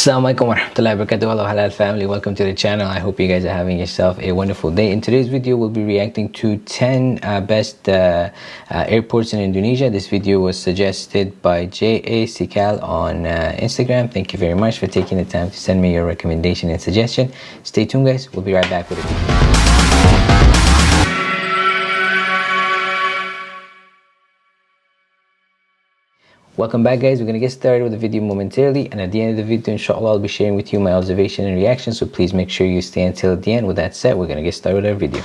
Assalamualaikum warahmatullahi wabarakatuh. Hello Halal family. Welcome to the channel. I hope you guys are having yourself a wonderful day. In today's video we'll be reacting to 10 uh, best uh, uh, airports in Indonesia. This video was suggested by J.A. Sikal on uh, Instagram. Thank you very much for taking the time to send me your recommendation and suggestion. Stay tuned guys. We'll be right back with a Welcome back guys, we're to get started with the video momentarily and at the end of the video inshallah I'll be sharing with you my observation and reaction so please make sure you stay until the end. With that said, we're to get started with our video.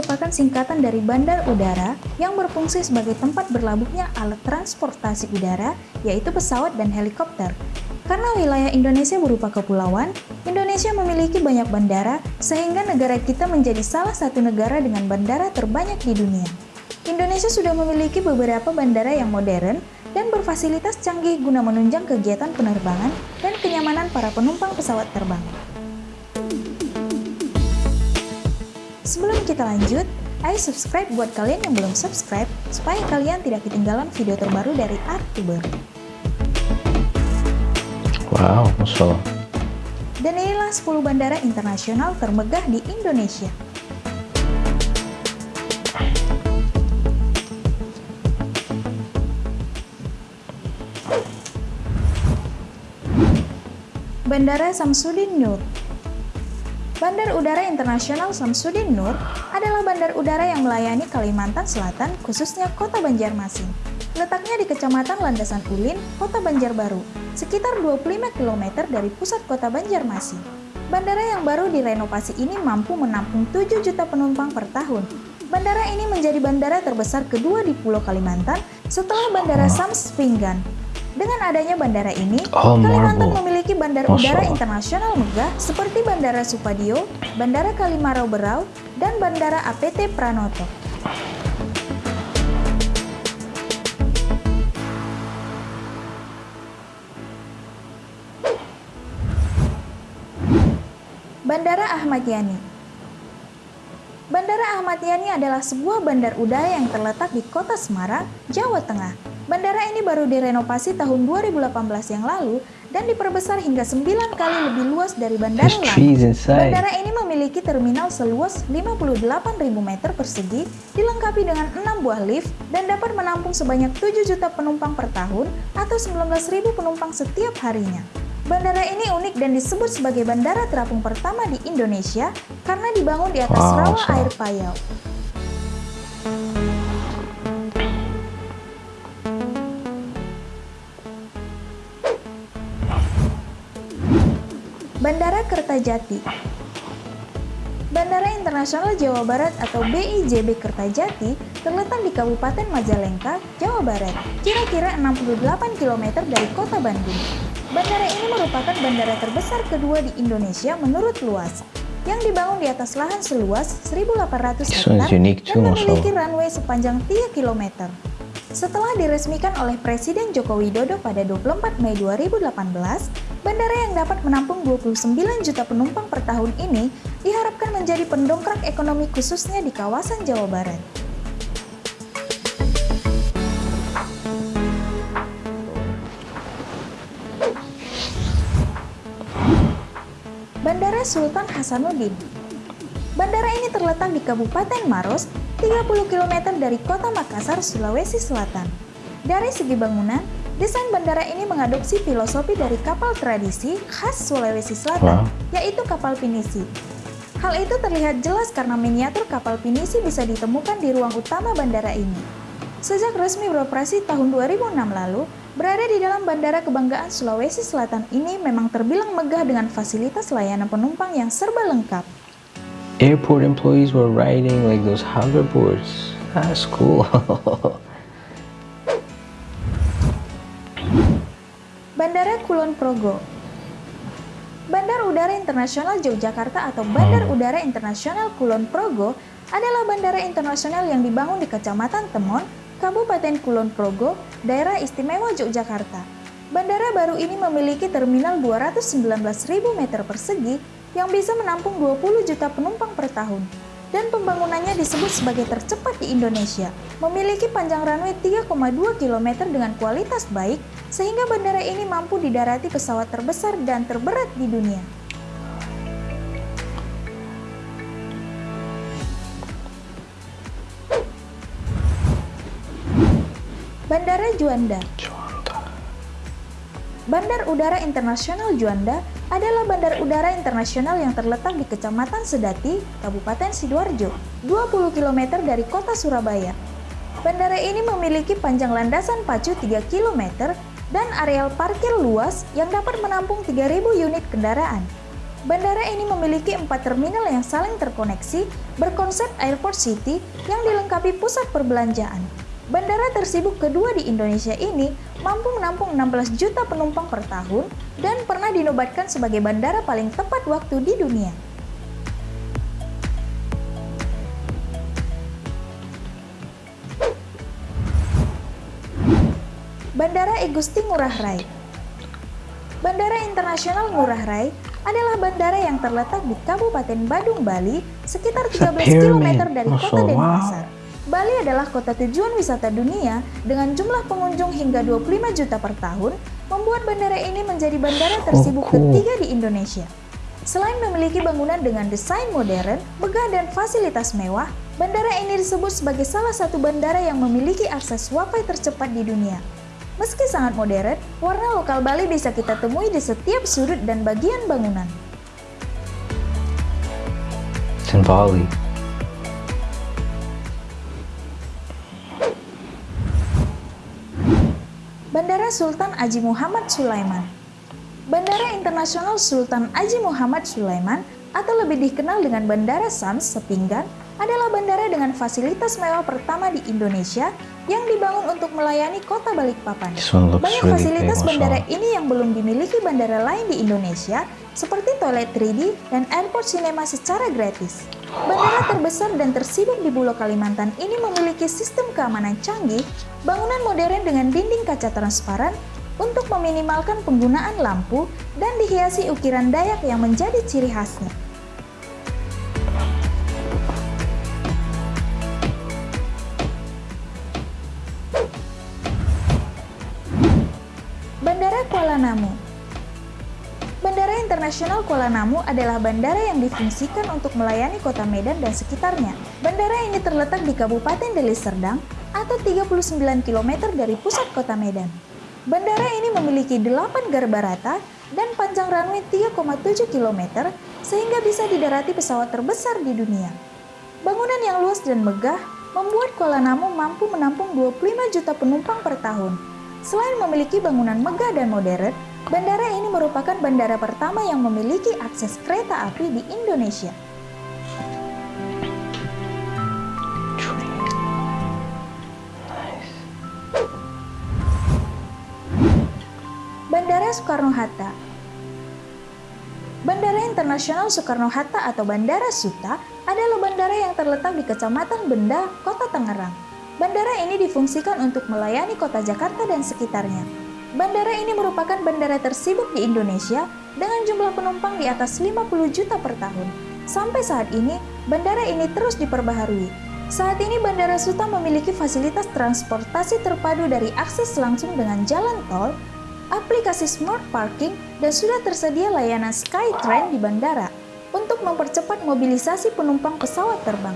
Merupakan singkatan dari bandar udara yang berfungsi sebagai tempat berlabuhnya alat transportasi udara, yaitu pesawat dan helikopter. Karena wilayah Indonesia berupa kepulauan, Indonesia memiliki banyak bandara sehingga negara kita menjadi salah satu negara dengan bandara terbanyak di dunia. Indonesia sudah memiliki beberapa bandara yang modern dan berfasilitas canggih guna menunjang kegiatan penerbangan dan kenyamanan para penumpang pesawat terbang. Sebelum kita lanjut, ayo subscribe buat kalian yang belum subscribe supaya kalian tidak ketinggalan video terbaru dari Artuber. Wow, Masya Allah. Dan inilah 10 bandara internasional termegah di Indonesia. Bandara Samsudin Nur Bandar Udara Internasional Samsudin Nur adalah bandar udara yang melayani Kalimantan Selatan, khususnya kota Banjarmasin. Letaknya di Kecamatan Landasan Ulin, kota Banjarbaru, sekitar 25 km dari pusat kota Banjarmasin. Bandara yang baru direnovasi ini mampu menampung 7 juta penumpang per tahun. Bandara ini menjadi bandara terbesar kedua di Pulau Kalimantan setelah Bandara Sams Pinggan. Dengan adanya bandara ini, Oh, Kalimantan memiliki bandar udara internasional megah seperti Bandara Supadio, Bandara Kalimarau Berau, dan Bandara APT Pranoto. Bandara Ahmad Yani Bandara Ahmad Yani adalah sebuah bandar udara yang terletak di kota Semarang, Jawa Tengah. Bandara ini baru direnovasi tahun 2018 yang lalu dan diperbesar hingga 9 kali lebih luas dari bandara lain. Bandara ini memiliki terminal seluas 58.000 meter persegi, dilengkapi dengan 6 buah lift dan dapat menampung sebanyak 7 juta penumpang per tahun atau 19.000 penumpang setiap harinya. Bandara ini unik dan disebut sebagai bandara terapung pertama di Indonesia karena dibangun di atas Wow, rawa so- air payau. Bandara Kertajati Bandara Internasional Jawa Barat atau BIJB Kertajati terletak di Kabupaten Majalengka, Jawa Barat, kira-kira 68 km dari kota Bandung. Bandara ini merupakan bandara terbesar kedua di Indonesia menurut luas, yang dibangun di atas lahan seluas 1.800 This one's hektar dan memiliki runway sepanjang 3 km. Setelah diresmikan oleh Presiden Joko Widodo pada 24 Mei 2018, bandara yang dapat menampung 29 juta penumpang per tahun ini diharapkan menjadi pendongkrak ekonomi khususnya di kawasan Jawa Barat. Bandara Sultan Hasanuddin Bandara ini terletak di Kabupaten Maros, 30 km dari kota Makassar, Sulawesi Selatan. Dari segi bangunan, desain bandara ini mengadopsi filosofi dari kapal tradisi khas Sulawesi Selatan, Wow. yaitu kapal pinisi. Hal itu terlihat jelas karena miniatur kapal pinisi bisa ditemukan di ruang utama bandara ini. Sejak resmi beroperasi tahun 2006 lalu, berada di dalam Bandara Kebanggaan Sulawesi Selatan ini memang terbilang megah dengan fasilitas layanan penumpang yang serba lengkap. Airport employees were riding like those hoverboards. That's cool. Kulon Progo. Bandar Udara Internasional Yogyakarta atau Bandar Udara Internasional Kulon Progo adalah bandara internasional yang dibangun di Kecamatan Temon, Kabupaten Kulon Progo, daerah istimewa Yogyakarta. Bandara baru ini memiliki terminal 219.000 meter persegi yang bisa menampung 20 juta penumpang per tahun dan pembangunannya disebut sebagai tercepat di Indonesia. Memiliki panjang runway 3,2 km dengan kualitas baik, sehingga bandara ini mampu didarati pesawat terbesar dan terberat di dunia. Bandara Juanda Bandar Udara Internasional Juanda adalah bandar udara internasional yang terletak di Kecamatan Sedati, Kabupaten Sidoarjo, 20 km dari kota Surabaya. Bandara ini memiliki panjang landasan pacu 3 km dan areal parkir luas yang dapat menampung 3.000 unit kendaraan. Bandara ini memiliki empat terminal yang saling terkoneksi berkonsep Airport City yang dilengkapi pusat perbelanjaan. Bandara tersibuk kedua di Indonesia ini mampu menampung 16 juta penumpang per tahun dan pernah dinobatkan sebagai bandara paling tepat waktu di dunia. Bandara Igusti Ngurah Rai Bandara Internasional Ngurah Rai adalah bandara yang terletak di Kabupaten Badung, Bali, sekitar 13 km dari kota Denpasar. Bali adalah kota tujuan wisata dunia dengan jumlah pengunjung hingga 25 juta per tahun, membuat bandara ini menjadi bandara tersibuk oh, cool. ketiga di Indonesia. Selain memiliki bangunan dengan desain modern, megah dan fasilitas mewah, bandara ini disebut sebagai salah satu bandara yang memiliki akses wifi tercepat di dunia. Meski sangat modern, warna lokal Bali bisa kita temui di setiap sudut dan bagian bangunan. Bali. Bandara Sultan Haji Muhammad Sulaiman Bandara Internasional Sultan Haji Muhammad Sulaiman atau lebih dikenal dengan Bandara Sams Sepinggan adalah bandara dengan fasilitas mewah pertama di Indonesia yang dibangun untuk melayani kota Balikpapan. Banyak fasilitas bandara ini yang belum dimiliki bandara lain di Indonesia, seperti toilet 3D dan airport cinema secara gratis. Bandara terbesar dan tersibuk di Pulau Kalimantan ini memiliki sistem keamanan canggih, bangunan modern dengan dinding kaca transparan untuk meminimalkan penggunaan lampu dan dihiasi ukiran Dayak yang menjadi ciri khasnya. Bandara Kuala Namu Internasional Kuala Namu adalah bandara yang difungsikan untuk melayani kota Medan dan sekitarnya. Bandara ini terletak di Kabupaten Deli Serdang atau 39 km dari pusat kota Medan. Bandara ini memiliki 8 garba rata dan panjang runway 3,7 km sehingga bisa didarati pesawat terbesar di dunia. Bangunan yang luas dan megah membuat Kuala Namu mampu menampung 25 juta penumpang per tahun. Selain memiliki bangunan megah dan modern, Bandara ini merupakan bandara pertama yang memiliki akses kereta api di Indonesia. Bandara Soekarno-Hatta Bandara Internasional Soekarno-Hatta atau Bandara Suta adalah bandara yang terletak di Kecamatan Benda, Kota Tangerang. Bandara ini difungsikan untuk melayani kota Jakarta dan sekitarnya. Bandara ini merupakan bandara tersibuk di Indonesia dengan jumlah penumpang di atas 50 juta per tahun. Sampai saat ini, bandara ini terus diperbaharui. Saat ini Bandara Suta memiliki fasilitas transportasi terpadu dari akses langsung dengan jalan tol, aplikasi Smart Parking, dan sudah tersedia layanan Skytrain di bandara untuk mempercepat mobilisasi penumpang pesawat terbang.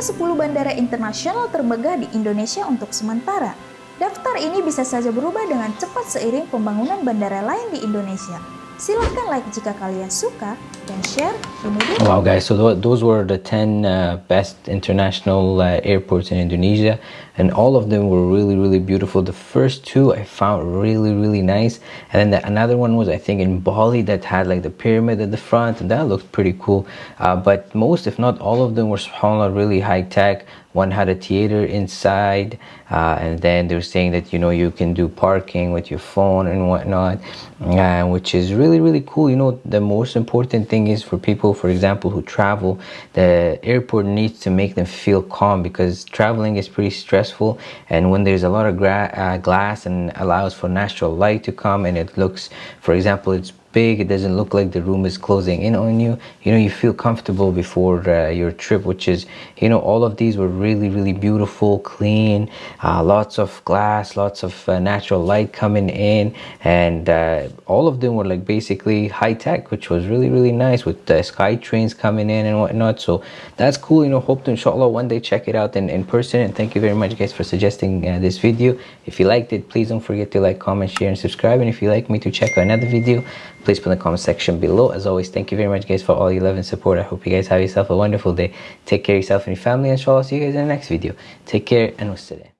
Itulah 10 bandara internasional termegah di Indonesia untuk sementara. Daftar ini bisa saja berubah dengan cepat seiring pembangunan bandara lain di Indonesia. Silahkan like jika kalian suka dan share video. Wow guys, so those were the 10 uh, best international uh, airports in Indonesia and all of them were really really beautiful. The first two I found really really nice and then the, another one was I think in Bali that had like the pyramid at the front and that looked pretty cool. Uh, but most if not all of them were subhanAllah really high tech one had a theater inside uh, and then they're saying that you know you can do parking with your phone and whatnot uh, which is really really cool. You know the most important thing is for people for example who travel the airport needs to make them feel calm because traveling is pretty stressful and when there's a lot of uh, glass and allows for natural light to come and it looks for example it's big it doesn't look like the room is closing in on you. You know you feel comfortable before uh, your trip which is you know all of these were really really beautiful clean uh, lots of glass lots of uh, natural light coming in and uh, all of them were like basically high tech which was really really nice with the sky trains coming in and whatnot. So that's cool you know hope to inshallah one day check it out in, in person and thank you very much guys for suggesting uh, this video. If you liked it please don't forget to like comment share and subscribe and if you like me to check out another video please put in the comment section below. As always thank you very much guys for all your love and support. I hope you guys have yourself a wonderful day. Take care of yourself and your family inshallah see you guys in the next video. Take care and wassalam